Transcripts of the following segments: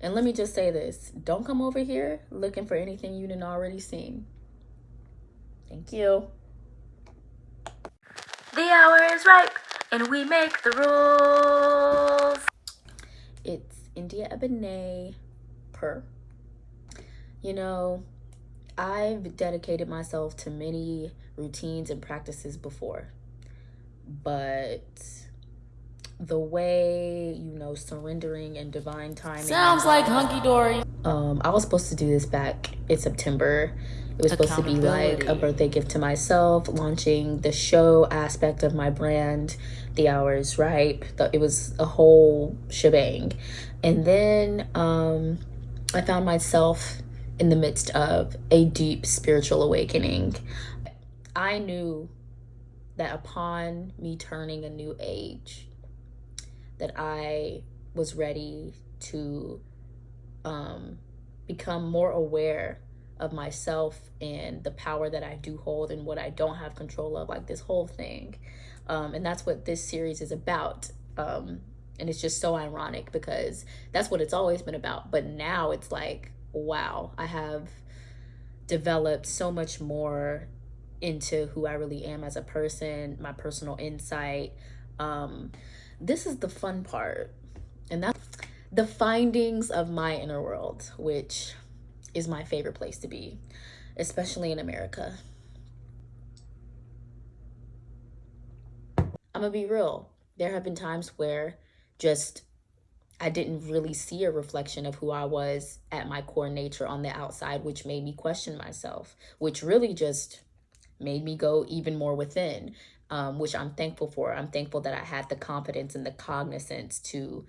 And let me just say this don't come over here looking for anything you didn't already seen. Thank you. The hour is ripe and we make the rules. It's India Ebene per. You know, I've dedicated myself to many routines and practices before, but the way you know surrendering and divine timing sounds like hunky dory. Um, I was supposed to do this back in September. It was supposed to be like a birthday gift to myself, launching the show aspect of my brand, The Hours Ripe. It was a whole shebang. And then um, I found myself in the midst of a deep spiritual awakening. I knew that upon me turning a new age, that I was ready to um, become more aware of myself and the power that I do hold and what I don't have control of, like this whole thing. Um, and that's what this series is about. Um, and it's just so ironic because that's what it's always been about. But now it's like, wow, I have developed so much more into who I really am as a person, my personal insight. Um, this is the fun part. And that's the findings of my inner world, which is my favorite place to be, especially in America. I'm gonna be real. There have been times where just I didn't really see a reflection of who I was at my core nature on the outside, which made me question myself, which really just made me go even more within um, which I'm thankful for. I'm thankful that I had the confidence and the cognizance to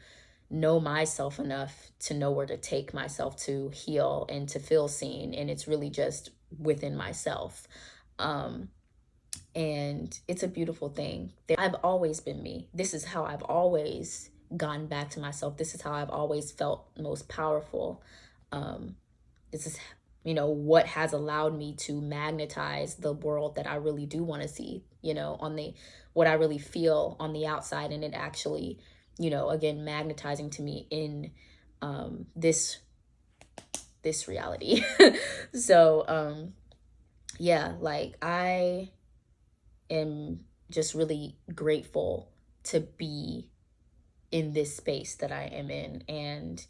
know myself enough to know where to take myself to heal and to feel seen. And it's really just within myself. Um, and it's a beautiful thing. I've always been me. This is how I've always gone back to myself. This is how I've always felt most powerful. Um, this is you know what has allowed me to magnetize the world that i really do want to see you know on the what i really feel on the outside. And it actually you know again magnetizing to me in um this this reality. So um yeah like i am just really grateful to be in this space that i am in. And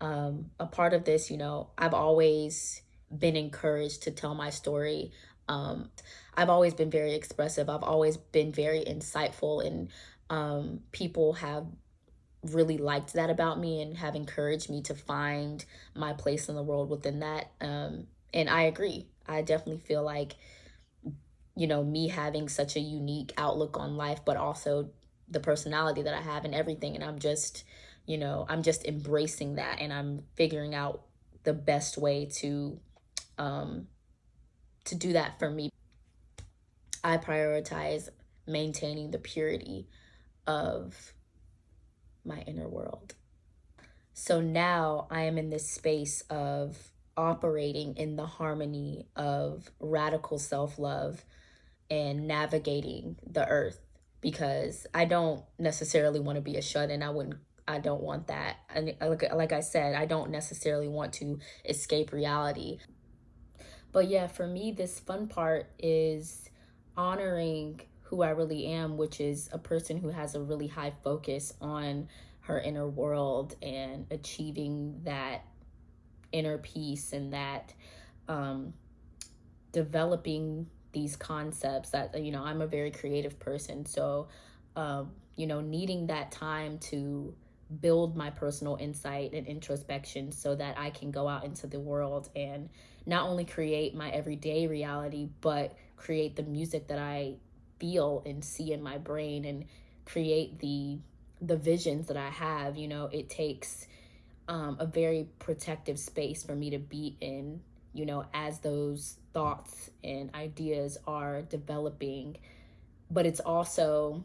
um a part of this you know i've always been encouraged to tell my story. Um, I've always been very expressive. I've always been very insightful, and um, people have really liked that about me and have encouraged me to find my place in the world within that. Um, and I agree. I definitely feel like, you know, me having such a unique outlook on life, but also the personality that I have and everything. And I'm just, you know, I'm just embracing that and I'm figuring out the best way to um, to do that for me. I prioritize maintaining the purity of my inner world. So now I am in this space of operating in the harmony of radical self love and navigating the earth because I don't necessarily want to be a shut in. I wouldn't I don't want that. And like, like I said, I don't necessarily want to escape reality. But yeah, for me, this fun part is honoring who I really am, which is a person who has a really high focus on her inner world and achieving that inner peace and that um, developing these concepts that you know i'm a very creative person. So um, you know needing that time to build my personal insight and introspection so that i can go out into the world and not only create my everyday reality, but create the music that I feel and see in my brain and create the the visions that I have. You know, it takes um, a very protective space for me to be in, you know, as those thoughts and ideas are developing. But it's also,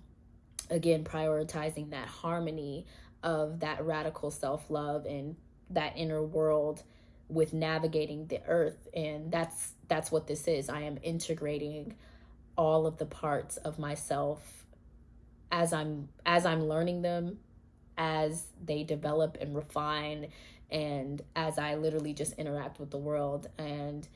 again, prioritizing that harmony of that radical self love and that inner world with navigating the earth. And that's that's what this is. I am integrating all of the parts of myself as i'm as i'm learning them as they develop and refine and as I literally just interact with the world. And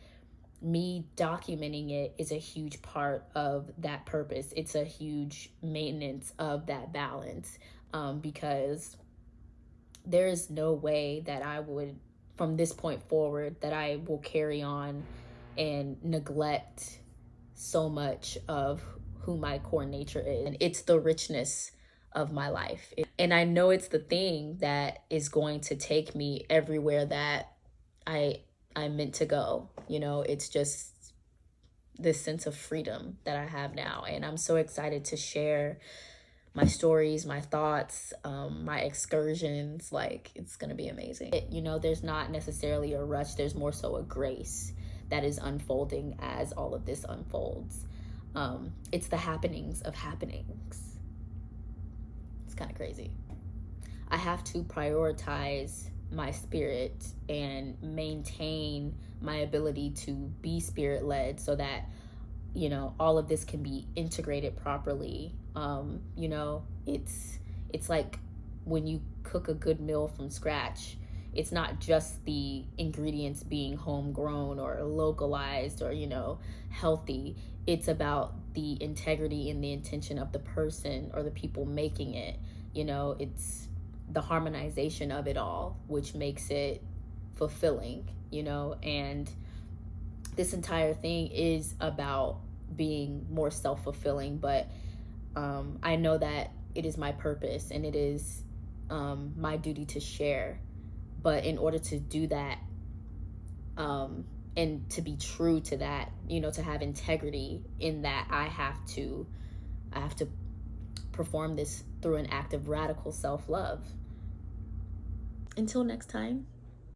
me documenting it is a huge part of that purpose. It's a huge maintenance of that balance um, because there is no way that I would, from this point forward, that I will carry on and neglect so much of who my core nature is. And it's the richness of my life. And I know it's the thing that is going to take me everywhere that I I'm meant to go. You know, it's just this sense of freedom that I have now. And I'm so excited to share my stories, my thoughts, um, my excursions. Like, it's going to be amazing. It, you know, there's not necessarily a rush, there's more so a grace that is unfolding as all of this unfolds. Um, it's the happenings of happenings. It's kind of crazy. I have to prioritize my spirit and maintain my ability to be spirit led so that you know all of this can be integrated properly. Um you know it's it's like when you cook a good meal from scratch it's not just the ingredients being homegrown or localized or you know healthy. It's about the integrity and the intention of the person or the people making it. You know it's the harmonization of it all, which makes it fulfilling, you know, and this entire thing is about being more self fulfilling, but um, I know that it is my purpose and it is um, my duty to share. But in order to do that, um, and to be true to that, you know, to have integrity in that, I have to, I have to perform this through an act of radical self love. Until next time.